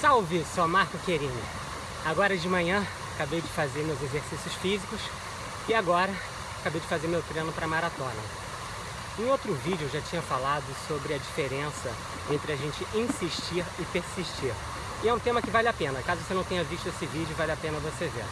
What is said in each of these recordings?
Salve, sou Marco Querini. Agora de manhã acabei de fazer meus exercícios físicos e agora acabei de fazer meu treino para maratona. Em outro vídeo eu já tinha falado sobre a diferença entre a gente insistir e persistir. E é um tema que vale a pena, caso você não tenha visto esse vídeo, vale a pena você ver.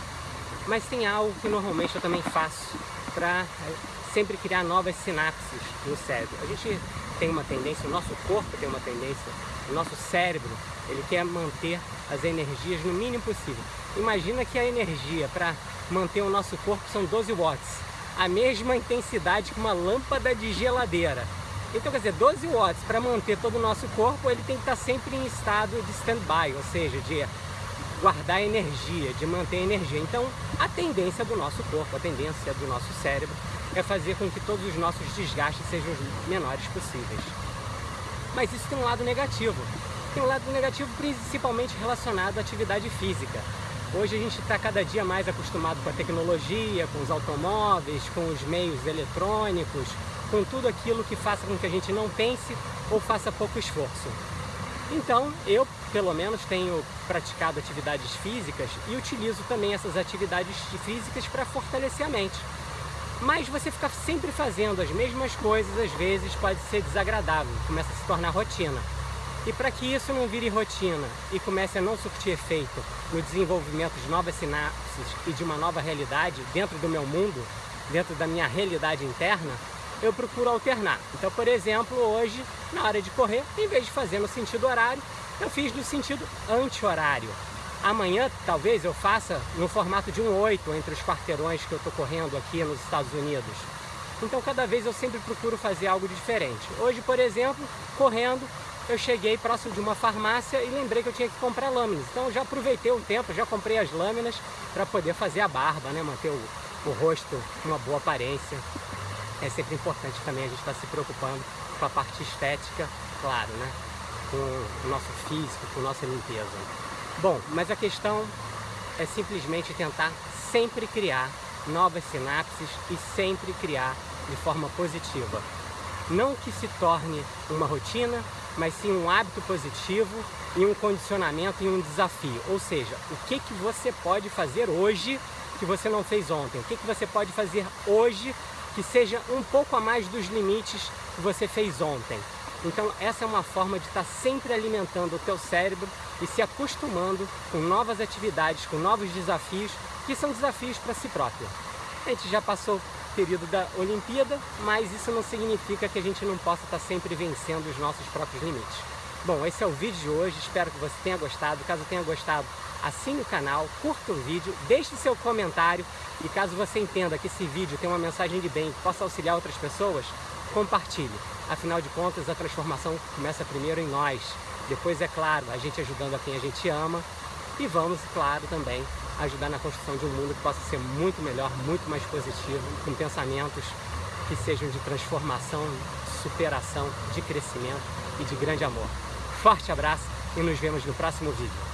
Mas tem algo que normalmente eu também faço para eh, sempre criar novas sinapses no cérebro. A gente tem uma tendência, o nosso corpo tem uma tendência, o nosso cérebro, ele quer manter as energias no mínimo possível. Imagina que a energia para manter o nosso corpo são 12 watts, a mesma intensidade que uma lâmpada de geladeira. Então, quer dizer, 12 watts para manter todo o nosso corpo, ele tem que estar sempre em estado de stand-by, ou seja, de guardar energia, de manter energia. Então, a tendência do nosso corpo, a tendência do nosso cérebro é fazer com que todos os nossos desgastes sejam os menores possíveis. Mas isso tem um lado negativo. Tem um lado negativo principalmente relacionado à atividade física. Hoje a gente está cada dia mais acostumado com a tecnologia, com os automóveis, com os meios eletrônicos, com tudo aquilo que faça com que a gente não pense ou faça pouco esforço. Então, eu, pelo menos, tenho praticado atividades físicas e utilizo também essas atividades físicas para fortalecer a mente. Mas você ficar sempre fazendo as mesmas coisas, às vezes, pode ser desagradável, começa a se tornar rotina. E para que isso não vire rotina e comece a não surtir efeito no desenvolvimento de novas sinapses e de uma nova realidade dentro do meu mundo, dentro da minha realidade interna, eu procuro alternar. Então, por exemplo, hoje, na hora de correr, em vez de fazer no sentido horário, eu fiz no sentido anti-horário. Amanhã, talvez, eu faça no formato de um 8 entre os quarteirões que eu estou correndo aqui nos Estados Unidos. Então, cada vez eu sempre procuro fazer algo diferente. Hoje, por exemplo, correndo, eu cheguei próximo de uma farmácia e lembrei que eu tinha que comprar lâminas. Então, já aproveitei o tempo, já comprei as lâminas para poder fazer a barba, né? manter o, o rosto com uma boa aparência. É sempre importante também a gente estar tá se preocupando com a parte estética, claro, né? com o nosso físico, com a nossa limpeza. Bom, mas a questão é simplesmente tentar sempre criar novas sinapses e sempre criar de forma positiva. Não que se torne uma rotina, mas sim um hábito positivo e um condicionamento e um desafio. Ou seja, o que, que você pode fazer hoje que você não fez ontem? O que, que você pode fazer hoje que seja um pouco a mais dos limites que você fez ontem? Então essa é uma forma de estar sempre alimentando o teu cérebro e se acostumando com novas atividades, com novos desafios, que são desafios para si próprio. A gente já passou o período da Olimpíada, mas isso não significa que a gente não possa estar sempre vencendo os nossos próprios limites. Bom, esse é o vídeo de hoje, espero que você tenha gostado. Caso tenha gostado, assine o canal, curta o vídeo, deixe seu comentário e caso você entenda que esse vídeo tem uma mensagem de bem que possa auxiliar outras pessoas, compartilhe. Afinal de contas, a transformação começa primeiro em nós. Depois, é claro, a gente ajudando a quem a gente ama. E vamos, claro, também ajudar na construção de um mundo que possa ser muito melhor, muito mais positivo, com pensamentos que sejam de transformação, superação, de crescimento e de grande amor. Forte abraço e nos vemos no próximo vídeo.